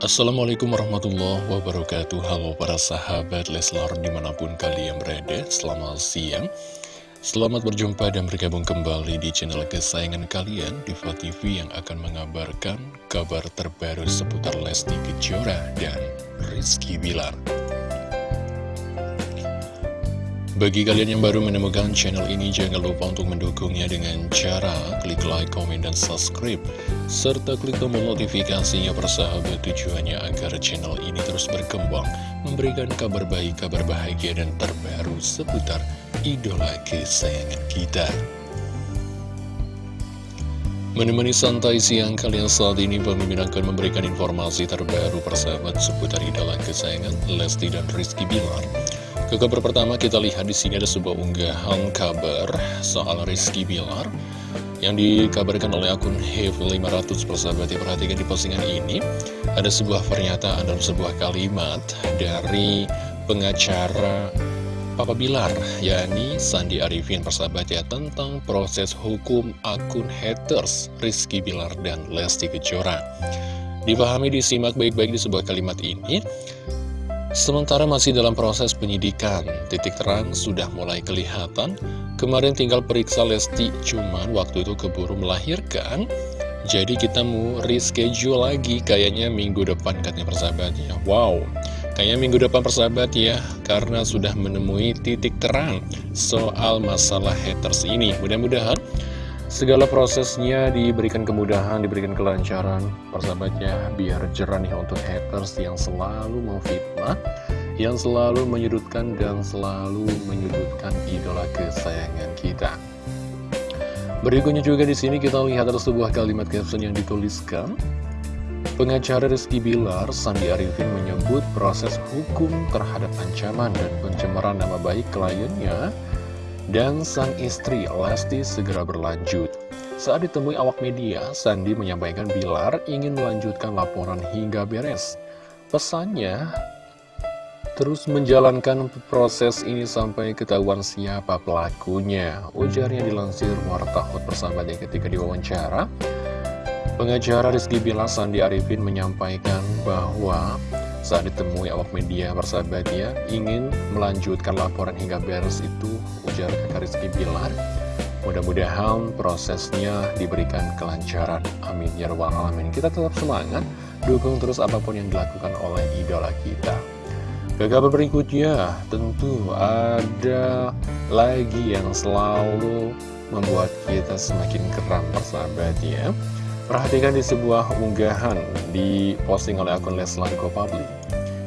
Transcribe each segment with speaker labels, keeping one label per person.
Speaker 1: Assalamualaikum warahmatullahi wabarakatuh. Halo para sahabat Leslar di mana pun kalian berada Selamat siang. Selamat berjumpa dan bergabung kembali di channel kesayangan kalian Diva TV yang akan mengabarkan kabar terbaru seputar Lesti Kejora dan Rizky Bilar bagi kalian yang baru menemukan channel ini, jangan lupa untuk mendukungnya dengan cara klik like, komen, dan subscribe. Serta klik tombol notifikasinya persahabat tujuannya agar channel ini terus berkembang, memberikan kabar baik, kabar bahagia, dan terbaru seputar idola kesayangan kita. Menemani santai siang kalian saat ini, pemimpin akan memberikan informasi terbaru persahabat seputar idola kesayangan Lesti dan Rizky Bilar. Ke kabar pertama kita lihat di sini ada sebuah unggahan kabar soal Rizky Bilar yang dikabarkan oleh akun Hev500 persahabat perhatikan di postingan ini. Ada sebuah pernyataan dan sebuah kalimat dari pengacara Papa Bilar yakni Sandi Arifin persahabat ya tentang proses hukum akun haters Rizky Bilar dan Lesti Kejora. Dipahami disimak baik-baik di sebuah kalimat ini Sementara masih dalam proses penyidikan, titik terang sudah mulai kelihatan. Kemarin tinggal periksa Lesti, cuman waktu itu keburu melahirkan. Jadi kita mau reschedule lagi, kayaknya minggu depan katanya persahabat ya. Wow, kayaknya minggu depan persahabat ya, karena sudah menemui titik terang soal masalah haters ini. Mudah-mudahan Segala prosesnya diberikan kemudahan, diberikan kelancaran, persahabatnya, biar jerah nih untuk haters yang selalu memfitnah, yang selalu menyudutkan dan selalu menyudutkan idola kesayangan kita. Berikutnya juga di sini kita lihat ada sebuah kalimat caption yang dituliskan. Pengacara Rizky Bilar, Sandi Arifin menyebut proses hukum terhadap ancaman dan pencemaran nama baik kliennya dan sang istri Lesti segera berlanjut. Saat ditemui awak media, Sandi menyampaikan Bilar ingin melanjutkan laporan hingga beres. Pesannya, terus menjalankan proses ini sampai ketahuan siapa pelakunya. Ujarnya dilansir Warta Hot persahabatnya ketika diwawancara. Pengacara Rizky Bilar Sandi Arifin menyampaikan bahwa saat ditemui awak media persahabatnya ingin melanjutkan laporan hingga beres itu ujar kakak Rizky Bilar mudah-mudahan prosesnya diberikan kelancaran. Amin. Ya rabbal alamin. Kita tetap semangat dukung terus apa pun yang dilakukan oleh idola kita. Ke berikutnya tentu ada lagi yang selalu membuat kita semakin keram persahabatnya Perhatikan di sebuah unggahan di posting oleh akun Leslar Public.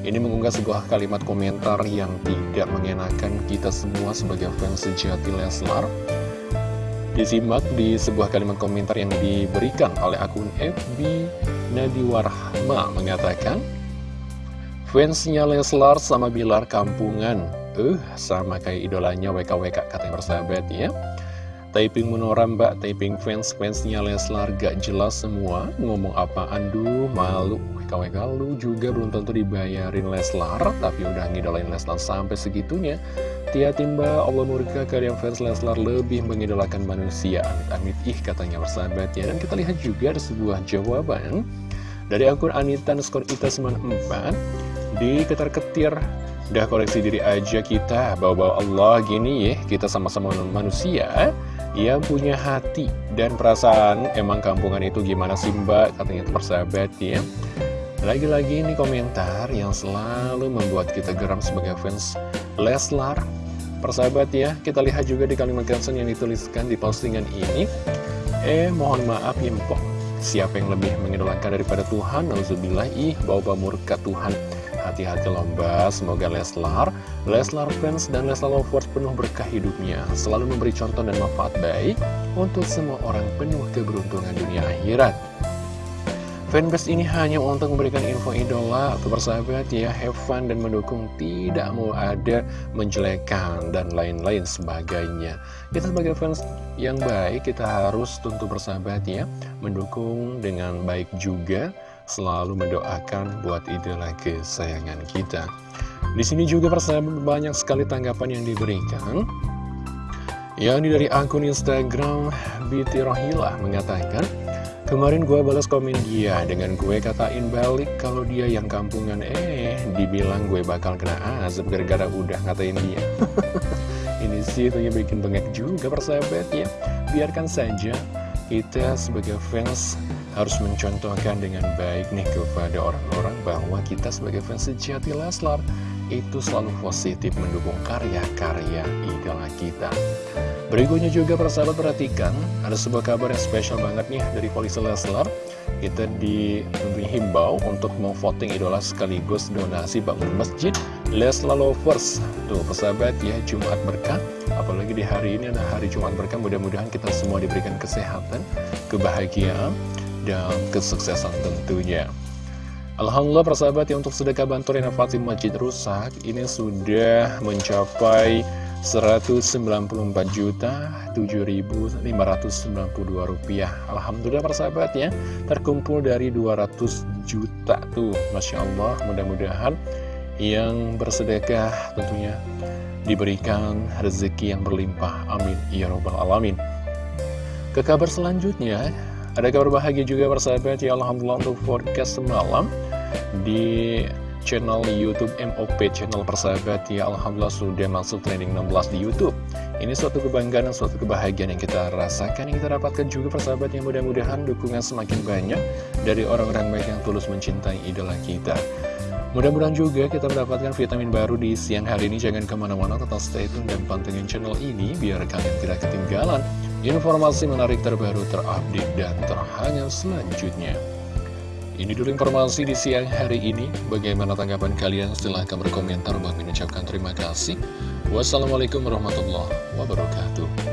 Speaker 1: Ini mengunggah sebuah kalimat komentar yang tidak mengenakan kita semua sebagai fans sejati Leslar. Disimak di sebuah kalimat komentar yang diberikan oleh akun FB Nadiwarahma mengatakan, Fansnya Leslar sama Bilar kampungan, eh uh, sama kayak idolanya WKWK katanya bersahabat ya. Typing Menora mbak, typing fans-fansnya Leslar gak jelas semua. Ngomong apa, aduh malu. WKWK lu juga belum tentu dibayarin Leslar Tapi udah ngidolain Leslar sampai segitunya. Hati-hati mbak, Allah murka kalian fans Leslar lebih mengidolakan manusia. Amit-amit ih katanya bersahabat ya. Dan kita lihat juga ada sebuah jawaban Dari akun Anita Neskor Ita 94 Di ketar-ketir Udah koleksi diri aja kita. Bawa-bawa Allah gini ya. Kita sama-sama manusia yang punya hati dan perasaan. Emang kampungan itu gimana sih mbak? Katanya persahabat ya lagi-lagi ini komentar yang selalu membuat kita geram sebagai fans Leslar. Persahabat ya kita lihat juga di kalimat caption yang dituliskan di postingan ini. Eh mohon maaf ya mpok siapa yang lebih mengidolakan daripada Tuhan? Nauzubillah. Ih bawa murka Tuhan Hati-hati lomba, semoga Leslar, Leslar fans dan Leslar lovers penuh berkah hidupnya, selalu memberi contoh dan manfaat baik untuk semua orang penuh keberuntungan dunia akhirat. Fanbase ini hanya untuk memberikan info idola atau bersahabat ya, have fun dan mendukung, tidak mau ada menjelekan dan lain-lain sebagainya. Kita sebagai fans yang baik, kita harus tentu bersahabat ya, mendukung dengan baik juga, selalu mendoakan buat idola kesayangan kita. Di sini juga persahabat banyak sekali tanggapan yang diberikan. Yang dari akun Instagram BT Rohila mengatakan, Kemarin gue balas komen dia dengan gue katain balik kalau dia yang kampungan Eh, dibilang gue bakal kena azab gara-gara udah ngatain dia Ini sih tentunya bikin bengek juga persahabat ya Biarkan saja kita sebagai fans harus mencontohkan dengan baik nih kepada orang-orang bahwa kita sebagai fans sejati Leslar itu selalu positif mendukung karya-karya idola kita. Berikutnya juga persahabat perhatikan, ada sebuah kabar yang spesial banget nih dari polisi Leslar. Kita dihimbau untuk memvoting idola sekaligus donasi bangun masjid Leslar Lovers. Tuh persahabat ya, Jumat berkah. Apalagi di hari ini ada hari Jumat berkah, mudah-mudahan kita semua diberikan kesehatan, kebahagiaan, dan kesuksesan tentunya. Alhamdulillah persahabat ya untuk sedekah bantu renovasi masjid rusak ini sudah mencapai 194 juta 7.592 rupiah. Alhamdulillah persahabat ya terkumpul dari 200 juta tuh Masya Allah. Mudah-mudahan yang bersedekah tentunya diberikan rezeki yang berlimpah. Amin. Ya robbal alamin. Ke kabar selanjutnya ada kabar bahagia juga persahabat? Ya Alhamdulillah untuk forecast semalam di channel Youtube MOP channel persahabat. Ya Alhamdulillah sudah masuk trending 16 di Youtube. Ini suatu kebanggaan dan suatu kebahagiaan yang kita rasakan yang kita dapatkan juga persahabat yang mudah-mudahan dukungan semakin banyak dari orang-orang baik yang tulus mencintai idola kita. Mudah-mudahan juga kita mendapatkan vitamin baru di siang hari ini. Jangan ke mana-mana, tetap stay tune dan pantengin channel ini biar kalian tidak ketinggalan informasi menarik terbaru, terupdate, dan terhangat selanjutnya. Ini dulu informasi di siang hari ini. Bagaimana tanggapan kalian? Silahkan berkomentar. Bang mengucapkan terima kasih. Wassalamualaikum warahmatullahi wabarakatuh.